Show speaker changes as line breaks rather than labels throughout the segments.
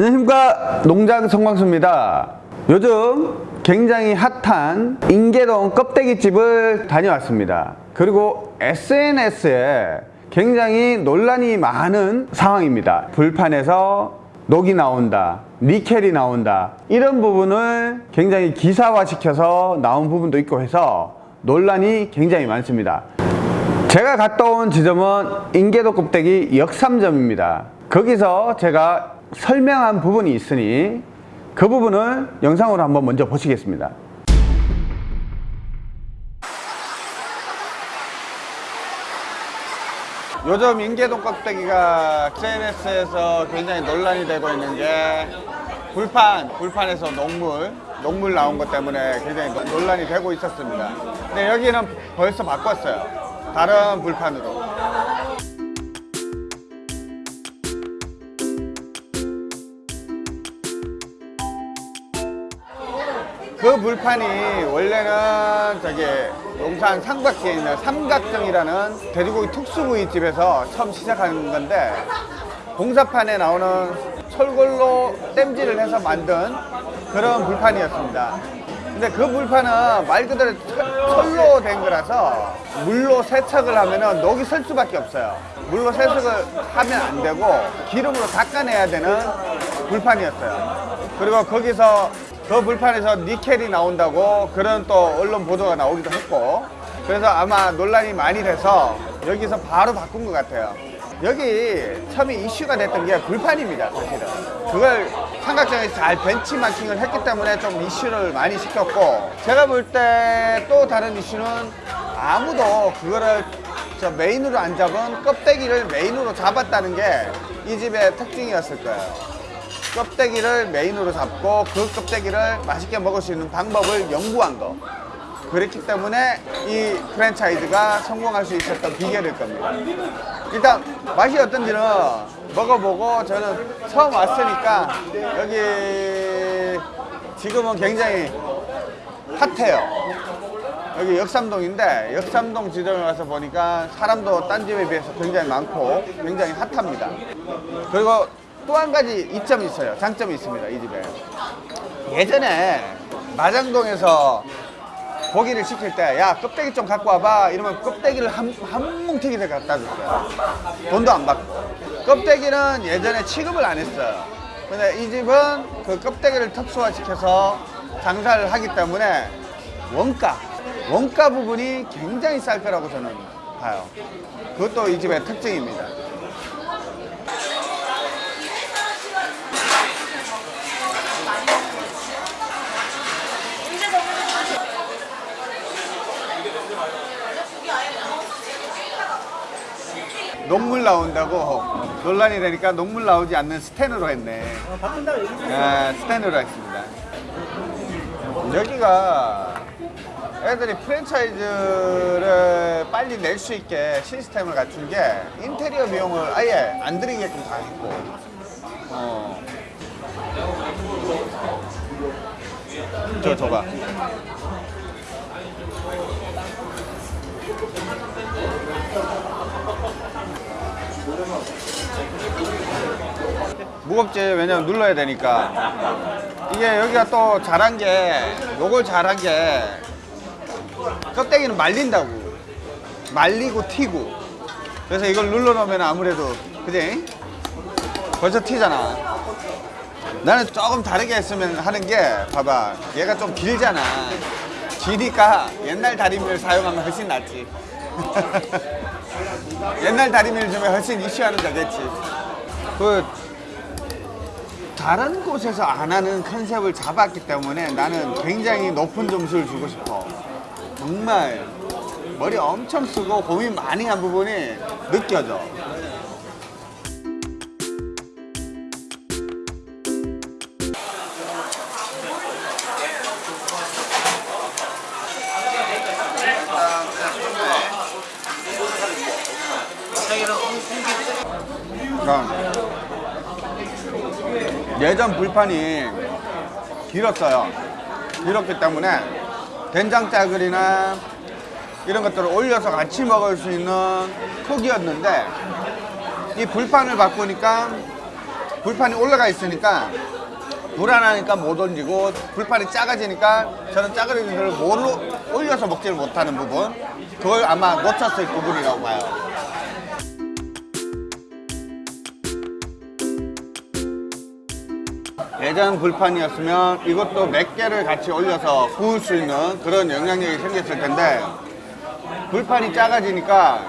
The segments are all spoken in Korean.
안녕하십니까. 농장 성광수입니다. 요즘 굉장히 핫한 인계동 껍데기집을 다녀왔습니다. 그리고 SNS에 굉장히 논란이 많은 상황입니다. 불판에서 녹이 나온다 니켈이 나온다 이런 부분을 굉장히 기사화 시켜서 나온 부분도 있고 해서 논란이 굉장히 많습니다. 제가 갔다 온 지점은 인계도 껍데기 역삼점입니다. 거기서 제가 설명한 부분이 있으니 그 부분을 영상으로 한번 먼저 보시겠습니다 요즘 인계동 껍데기가 SNS에서 굉장히 논란이 되고 있는 게 불판, 불판에서 녹물, 녹물 나온 것 때문에 굉장히 노- 논란이 되고 있었습니다. 근데 여기는 벌써 바꿨어요. 다른 불판으로. 그 불판이 원래는 저기 용산 삼각지에 있는 삼각정이라는 돼지고기 특수부위집에서 처음 시작한 건데 공사판에 나오는 철골로 땜질을 해서 만든 그런 불판이었습니다. 근데 그 불판은 말 그대로 철- 철로 된 거라서 물로 세척을 하면은 녹이 설 수밖에 없어요. 물로 세척을 하면 안 되고 기름으로 닦아내야 되는 불판이었어요. 그리고 거기서 그 불판에서 니켈이 나온다고 그런 또 언론 보도가 나오기도 했고 그래서 아마 논란이 많이 돼서 여기서 바로 바꾼 것 같아요. 여기 처음에 이슈가 됐던 게 불판입니다, 사실은. 그걸 삼각정에서 잘 벤치마킹을 했기 때문에 좀 이슈를 많이 시켰고, 제가 볼 때 또 다른 이슈는 아무도 그거를 저 메인으로 안 잡은 껍데기를 메인으로 잡았다는 게 이 집의 특징이었을 거예요. 껍데기를 메인으로 잡고 그 껍데기를 맛있게 먹을 수 있는 방법을 연구한 거. 그렇기 때문에 이 프랜차이즈가 성공할 수 있었던 비결일 겁니다. 일단 맛이 어떤지는 먹어보고 저는 처음 왔으니까 여기 지금은 굉장히 핫해요. 여기 역삼동인데 역삼동 지점에 와서 보니까 사람도 딴 집에 비해서 굉장히 많고 굉장히 핫합니다. 그리고 또 한 가지 이점이 있어요. 장점이 있습니다. 이 집에. 예전에 마장동에서 고기를 시킬 때 야 껍데기 좀 갖고 와봐 이러면 껍데기를 한, 한 뭉텅이를 갖다 줬어요 돈도 안 받고 껍데기는 예전에 취급을 안 했어요 근데 이 집은 그 껍데기를 특수화 시켜서 장사를 하기 때문에 원가 원가 부분이 굉장히 쌀 거라고 저는 봐요 그것도 이 집의 특징입니다 녹물 나온다고 논란이 되니까 녹물 나오지 않는 스텐으로 했네. 아, 스텐으로 했습니다. 여기가 애들이 프랜차이즈를 빨리 낼 수 있게 시스템을 갖춘 게 인테리어 비용을 아예 안 들이게끔 다 했고, 어. 저 줘봐. 무겁지 왜냐면 눌러야 되니까. 이게 여기가 또 잘한 게 요걸 잘한 게 껍데기는 말린다고. 말리고 튀고. 그래서 이걸 눌러 놓으면 아무래도 그지? 벌써 튀잖아. 나는 조금 다르게 했으면 하는 게 봐봐. 얘가 좀 길잖아. 기니까 옛날 다리미를 사용하면 훨씬 낫지 옛날 다리미를 주면 훨씬 이슈하는 거겠지 그 다른 곳에서 안 하는 컨셉을 잡았기 때문에 나는 굉장히 높은 점수를 주고 싶어. 정말 머리 엄청 쓰고 고민 많이 한 부분이 느껴져. 그럼 예전 불판이 길었어요. 길었기 때문에 된장 짜글이나 이런 것들을 올려서 같이 먹을 수 있는 폭이었는데 이 불판을 바꾸니까 불판이 올라가 있으니까 불안하니까 못 옮기고 불판이 작아지니까 저는 걸 뭘로 올려서 먹지를 못하는 부분 그걸 아마 놓쳤을 부분이라고 봐요. 예전 불판이었으면 이것도 몇 개를 같이 올려서 구울 수 있는 그런 영향력이 생겼을 텐데 불판이 작아지니까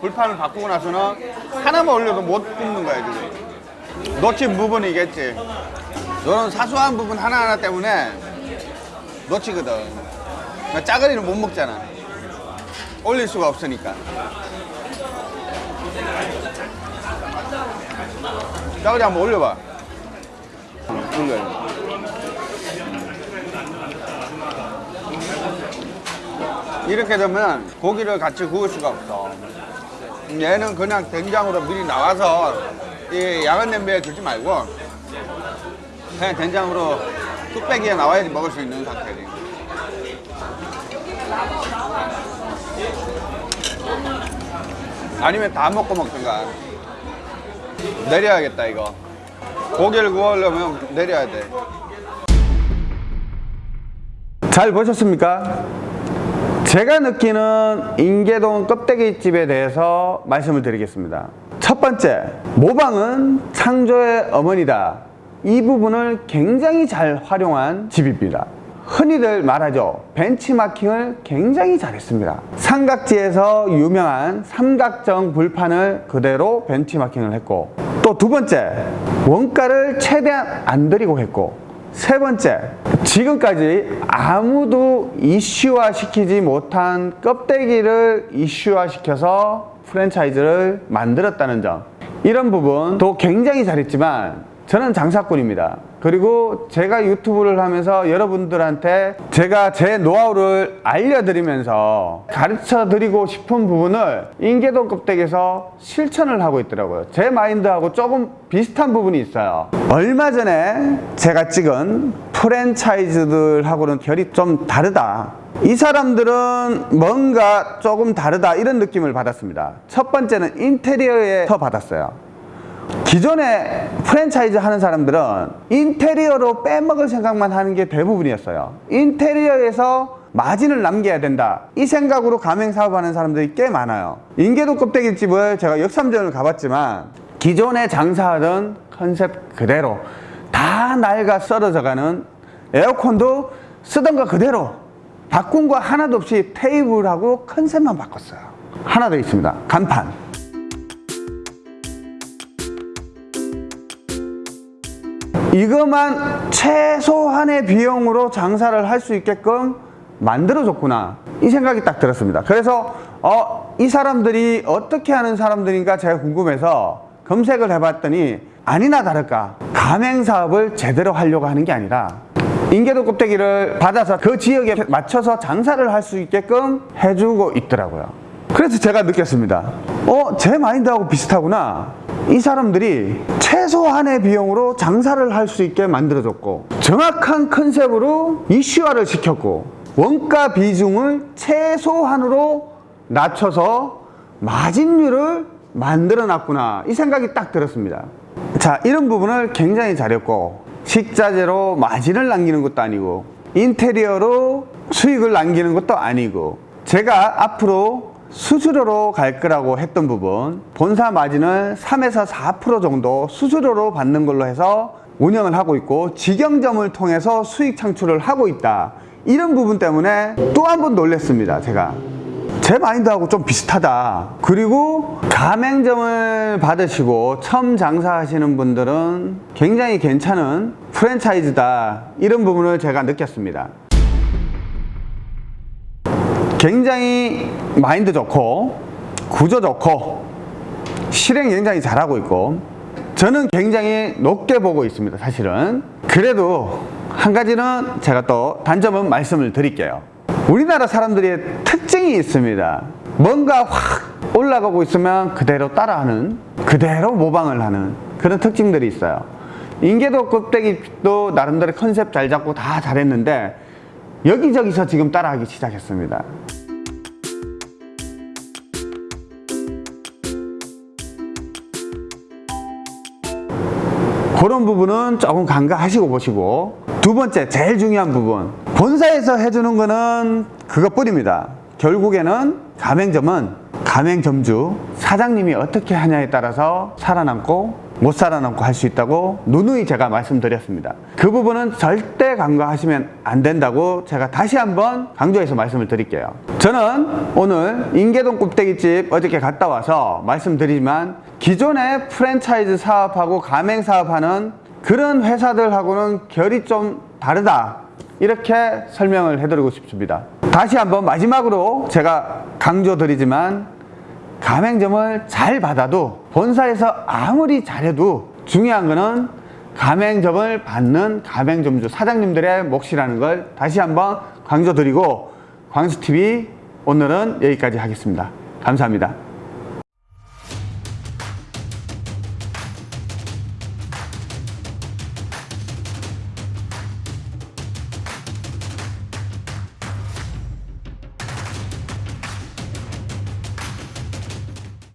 불판을 바꾸고 나서는 하나만 올려도 못 굽는 거야 지금 놓친 부분이겠지. 이런 사소한 부분 하나하나 때문에 놓치거든. 짜글이는 못 먹잖아. 올릴 수가 없으니까. 짜글이 한번 올려봐 올려요 이렇게 되면 고기를 같이 구울 수가 없어. 얘는 그냥 된장으로 미리 나와서 이 야간 냄비에 두지 말고 그냥 된장으로 뚝배기에 나와야지 먹을 수 있는 상태지. 아니면 다 먹고 먹든가. 내려야겠다 이거. 고기를 구우려면 내려야 돼. 잘 보셨습니까? 제가 느끼는 인계동 껍데기집에 대해서 말씀을 드리겠습니다. 첫 번째, 모방은 창조의 어머니다. 이 부분을 굉장히 잘 활용한 집입니다. 흔히들 말하죠. 벤치마킹을 굉장히 잘했습니다. 삼각지에서 유명한 삼각정 불판을 그대로 벤치마킹을 했고 또 두 번째, 원가를 최대한 안 들이고 했고 세 번째, 지금까지 아무도 이슈화 시키지 못한 껍데기를 이슈화 시켜서 프랜차이즈를 만들었다는 점. 이런 부분도 굉장히 잘했지만 저는 장사꾼입니다. 그리고 제가 유튜브를 하면서 여러분들한테 제가 제 노하우를 알려드리면서 가르쳐 드리고 싶은 부분을 인계동 껍데기에서 실천을 하고 있더라고요. 제 마인드하고 조금 비슷한 부분이 있어요. 얼마 전에 제가 찍은 프랜차이즈들하고는 결이 좀 다르다. 이 사람들은 뭔가 조금 다르다 이런 느낌을 받았습니다. 첫 번째는 인테리어에 서 받았어요. 기존에 프랜차이즈 하는 사람들은 인테리어로 빼먹을 생각만 하는 게 대부분이었어요. 인테리어에서 마진을 남겨야 된다. 이 생각으로 가맹 사업하는 사람들이 꽤 많아요. 인계도 껍데기집을 제가 역삼전을 가봤지만 기존에 장사하던 컨셉 그대로 다 낡아 썰어져가는 에어컨도 쓰던 거 그대로 바꾼 거 하나도 없이 테이블하고 컨셉만 바꿨어요. 하나 더 있습니다. 간판. 이것만 최소한의 비용으로 장사를 할 수 있게끔 만들어줬구나. 이 생각이 딱 들었습니다. 그래서 어, 이 사람들이 어떻게 하는 사람들인가 제가 궁금해서 검색을 해봤더니 아니나 다를까 가맹사업을 제대로 하려고 하는 게 아니라 인계도 껍데기를 받아서 그 지역에 맞춰서 장사를 할 수 있게끔 해주고 있더라고요 그래서 제가 느꼈습니다. 어? 제 마인드하고 비슷하구나. 이 사람들이 최소한의 비용으로 장사를 할 수 있게 만들어줬고 정확한 컨셉으로 이슈화를 시켰고 원가 비중을 최소한으로 낮춰서 마진율을 만들어 놨구나. 이 생각이 딱 들었습니다. 자 이런 부분을 굉장히 잘했고 식자재로 마진을 남기는 것도 아니고 인테리어로 수익을 남기는 것도 아니고 제가 앞으로 수수료로 갈 거라고 했던 부분 본사 마진을 3에서 4% 정도 수수료로 받는 걸로 해서 운영을 하고 있고 직영점을 통해서 수익 창출을 하고 있다. 이런 부분 때문에 또 한 번 놀랬습니다 제가. 제 마인드하고 좀 비슷하다. 그리고 가맹점을 받으시고 처음 장사하시는 분들은 굉장히 괜찮은 프랜차이즈다. 이런 부분을 제가 느꼈습니다 굉장히 마인드 좋고 구조 좋고 실행 굉장히 잘하고 있고 저는 굉장히 높게 보고 있습니다 사실은. 그래도 한 가지는 제가 또 단점은 말씀을 드릴게요. 우리나라 사람들의 특징이 있습니다. 뭔가 확 올라가고 있으면 그대로 따라하는 그대로 모방을 하는 그런 특징들이 있어요. 인계도 껍데기도 나름대로 컨셉 잘 잡고 다 잘했는데 여기저기서 지금 따라하기 시작했습니다 그런 부분은 조금 간과하시고 보시고. 두 번째 제일 중요한 부분. 본사에서 해주는 거는 그것뿐입니다. 결국에는 가맹점은 가맹점주 사장님이 어떻게 하냐에 따라서 살아남고 못 살아남고 할 수 있다고 누누이 제가 말씀드렸습니다. 그 부분은 절대 간과하시면 안 된다고 제가 다시 한번 강조해서 말씀을 드릴게요. 저는 오늘 인계동 곱대기집 어저께 갔다 와서 말씀드리지만 기존의 프랜차이즈 사업하고 가맹 사업하는 그런 회사들하고는 결이 좀 다르다. 이렇게 설명을 해드리고 싶습니다. 다시 한번 마지막으로 제가 강조드리지만 가맹점을 잘 받아도 본사에서 아무리 잘해도 중요한 거는 가맹점을 받는 가맹점주 사장님들의 몫이라는 걸 다시 한번 강조드리고 광수TV 오늘은 여기까지 하겠습니다. 감사합니다.